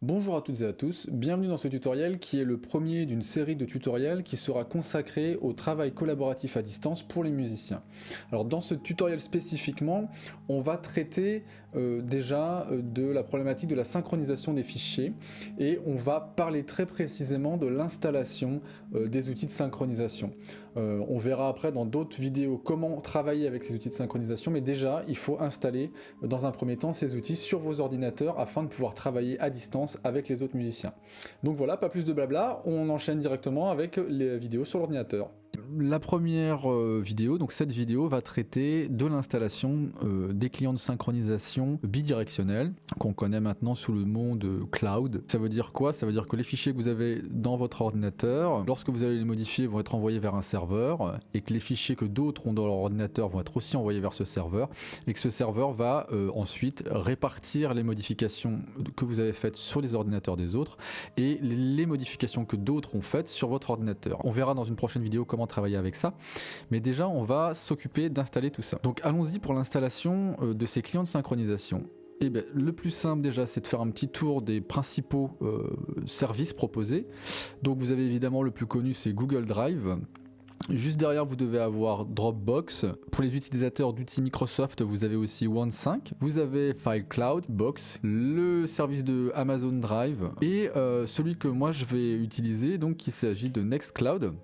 Bonjour à toutes et à tous, bienvenue dans ce tutoriel qui est le premier d'une série de tutoriels qui sera consacré au travail collaboratif à distance pour les musiciens. Alors dans ce tutoriel spécifiquement, on va traiter euh, déjà euh, de la problématique de la synchronisation des fichiers et on va parler très précisément de l'installation euh, des outils de synchronisation. on verra après dans d'autres vidéos comment travailler avec ces outils de synchronisation, mais déjà il faut installer dans un premier temps ces outils sur vos ordinateurs afin de pouvoir travailler à distance avec les autres musiciens. Donc voilà, pas plus de blabla, on enchaîne directement avec les vidéos sur l'ordinateur la première euh, vidéo, donc cette vidéo va traiter de l'installation euh, des clients de synchronisation bidirectionnels qu'on connaît maintenant sous le nom de cloud. Ça veut dire quoi? Ça veut dire que les fichiers que vous avez dans votre ordinateur, lorsque vous allez les modifier, vont être envoyés vers un serveur et que les fichiers que d'autres ont dans leur ordinateur vont être aussi envoyés vers ce serveur et que ce serveur va euh, ensuite répartir les modifications que vous avez faites sur les ordinateurs des autres et les modifications que d'autres ont faites sur votre ordinateur. On verra dans une prochaine vidéo comment travailler avec ça. Mais déjà, on va s'occuper d'installer tout ça. Donc allons-y pour l'installation euh, de ces clients de synchronisation. Et eh bien, le plus simple déjà, c'est de faire un petit tour des principaux euh, services proposés. Donc vous avez évidemment le plus connu, c'est Google Drive. Juste derrière, vous devez avoir Dropbox. Pour les utilisateurs d'outils Microsoft, vous avez aussi OneSync. Vous avez FileCloud, Box, le service de Amazon Drive et euh, celui que moi je vais utiliser, donc il s'agit de Nextcloud.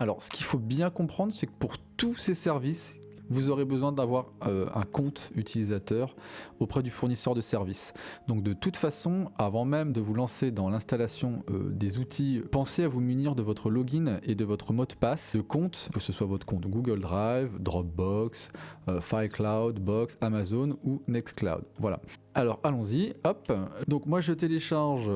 Alors, ce qu'il faut bien comprendre, c'est que pour tous ces services, vous aurez besoin d'avoir euh, un compte utilisateur auprès du fournisseur de services. Donc de toute façon, avant même de vous lancer dans l'installation euh, des outils, pensez à vous munir de votre login et de votre mot de passe de compte, que ce soit votre compte Google Drive, Dropbox, euh, FileCloud, Box, Amazon ou Nextcloud. Voilà. Alors allons-y, hop. Donc moi je télécharge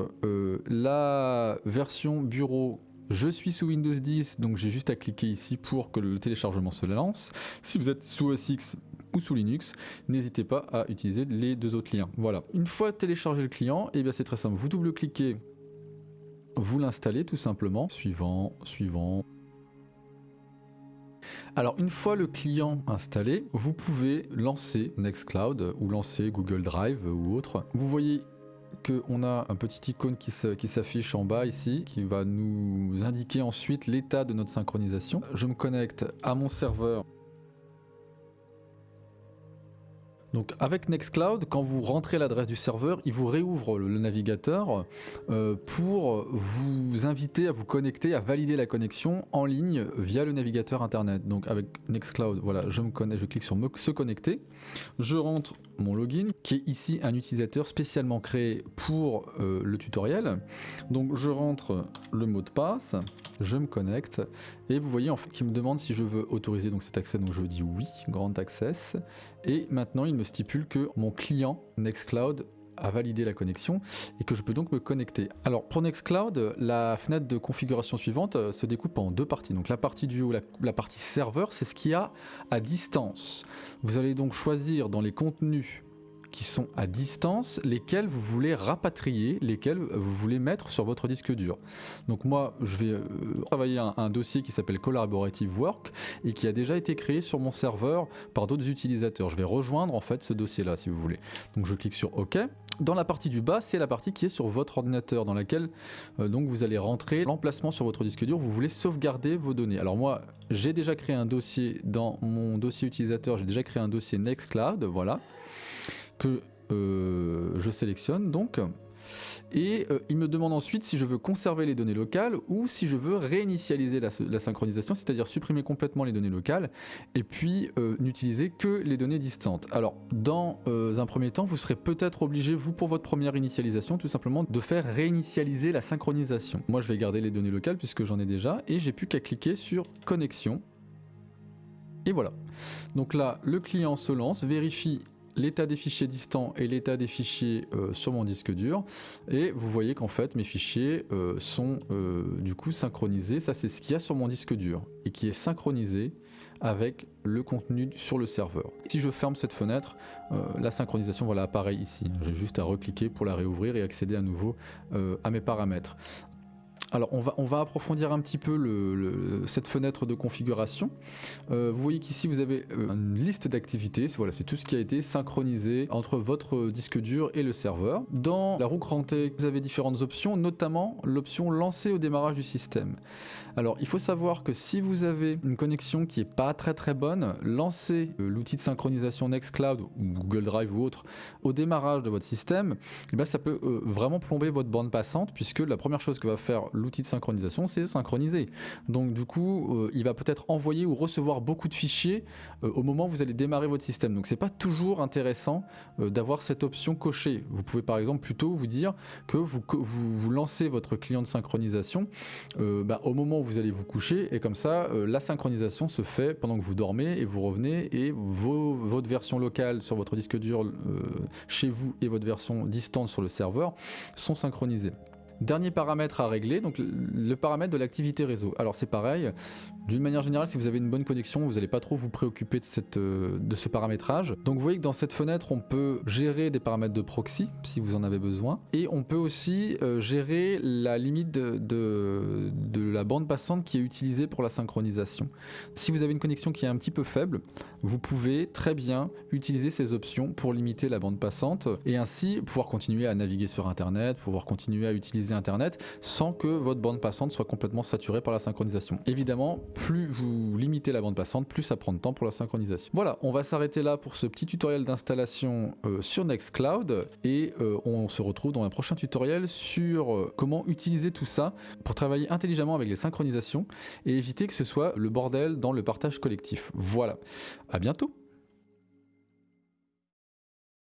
la version bureau je suis sous Windows 10, donc j'ai juste à cliquer ici pour que le téléchargement se lance. Si vous êtes sous OS X ou sous Linux, n'hésitez pas à utiliser les deux autres liens. Voilà. Une fois téléchargé le client, eh c'est très simple. Vous double-cliquez, vous l'installez tout simplement. Suivant, suivant. Alors une fois le client installé, vous pouvez lancer Nextcloud ou lancer Google Drive ou autre. Vous voyez qu'on a un petit icône qui s'affiche en bas ici, qui va nous indiquer ensuite l'état de notre synchronisation. Je me connecte à mon serveur Donc avec Nextcloud, quand vous rentrez l'adresse du serveur, il vous réouvre le, navigateur euh, pour vous inviter à vous connecter, à valider la connexion en ligne via le navigateur internet. Donc avec Nextcloud, voilà, je me je clique sur se connecter, je rentre mon login qui est ici un utilisateur spécialement créé pour euh, le tutoriel. Donc je rentre le mot de passe, je me connecte et vous voyez en fait qu'il me demande si je veux autoriser donc cet accès donc je dis oui, grand access et maintenant il me stipule que mon client Nextcloud a validé la connexion et que je peux donc me connecter. Alors pour Nextcloud, la fenêtre de configuration suivante euh, se découpe en deux parties. Donc la partie du haut, la, la partie serveur, c'est ce qu'il y a à distance. Vous allez donc choisir dans les contenus qui sont à distance, lesquels vous voulez rapatrier, lesquels vous voulez mettre sur votre disque dur. Donc moi, je vais euh, travailler un, dossier qui s'appelle Collaborative Work et qui a déjà été créé sur mon serveur par d'autres utilisateurs. Je vais rejoindre en fait ce dossier-là si vous voulez. Donc je clique sur OK. Dans la partie du bas, c'est la partie qui est sur votre ordinateur, dans laquelle euh, donc vous allez rentrer l'emplacement sur votre disque dur. Vous voulez sauvegarder vos données. Alors moi, j'ai déjà créé un dossier dans mon dossier utilisateur. J'ai déjà créé un dossier Nextcloud, voilà que euh, je sélectionne donc. Et euh, il me demande ensuite si je veux conserver les données locales ou si je veux réinitialiser la, synchronisation, c'est-à-dire supprimer complètement les données locales et puis euh, n'utiliser que les données distantes. Alors, dans un premier temps, vous serez peut-être obligé, vous, pour votre première initialisation, tout simplement de faire réinitialiser la synchronisation. Moi, je vais garder les données locales puisque j'en ai déjà et j'ai plus qu'à cliquer sur connexion. Et voilà. Donc là, le client se lance, vérifie l'état des fichiers distants et l'état des fichiers euh, sur mon disque dur et vous voyez qu'en fait mes fichiers euh, sont euh, du coup synchronisés, ça c'est ce qu'il y a sur mon disque dur et qui est synchronisé avec le contenu sur le serveur. Si je ferme cette fenêtre, la synchronisation voilà apparaît ici. J'ai juste à recliquer pour la réouvrir et accéder à nouveau à mes paramètres. Alors on va, on va approfondir un petit peu cette fenêtre de configuration. Euh, vous voyez qu'ici vous avez euh, une liste d'activités, voilà, c'est tout ce qui a été synchronisé entre votre disque dur et le serveur. Dans la roue crantée, vous avez différentes options, notamment l'option lancer au démarrage du système. Alors il faut savoir que si vous avez une connexion qui est pas très très bonne, lancer euh, l'outil de synchronisation Nextcloud ou Google Drive ou autre au démarrage de votre système, eh ben, ça peut vraiment plomber votre bande passante puisque la première chose que va faire l'outil de synchronisation, c'est synchroniser. Donc du coup, euh, il va peut-être envoyer ou recevoir beaucoup de fichiers euh, au moment où vous allez démarrer votre système. Donc c'est pas toujours intéressant euh, d'avoir cette option cochée. Vous pouvez par exemple plutôt vous dire que vous, lancez votre client de synchronisation bah, au moment où vous allez vous coucher et comme ça, la synchronisation se fait pendant que vous dormez et vous revenez et votre version locale sur votre disque dur chez vous et votre version distante sur le serveur sont synchronisées. Dernier paramètre à régler, donc le paramètre de l'activité réseau. Alors c'est pareil, d'une manière générale, si vous avez une bonne connexion, vous n'allez pas trop vous préoccuper de, euh, ce paramétrage. Donc vous voyez que dans cette fenêtre, on peut gérer des paramètres de proxy, si vous en avez besoin. Et on peut aussi euh, gérer la limite de, la bande passante qui est utilisée pour la synchronisation. Si vous avez une connexion qui est un petit peu faible, vous pouvez très bien utiliser ces options pour limiter la bande passante et ainsi pouvoir continuer à naviguer sur Internet, pouvoir continuer à Internet sans que votre bande passante soit complètement saturée par la synchronisation. Évidemment, plus vous limitez la bande passante, plus ça prend de temps pour la synchronisation. Voilà, on va s'arrêter là pour ce petit tutoriel d'installation euh, sur Nextcloud et euh, on se retrouve dans un prochain tutoriel sur euh, comment utiliser tout ça pour travailler intelligemment avec les synchronisations et éviter que ce soit le bordel dans le partage collectif. Voilà, à bientôt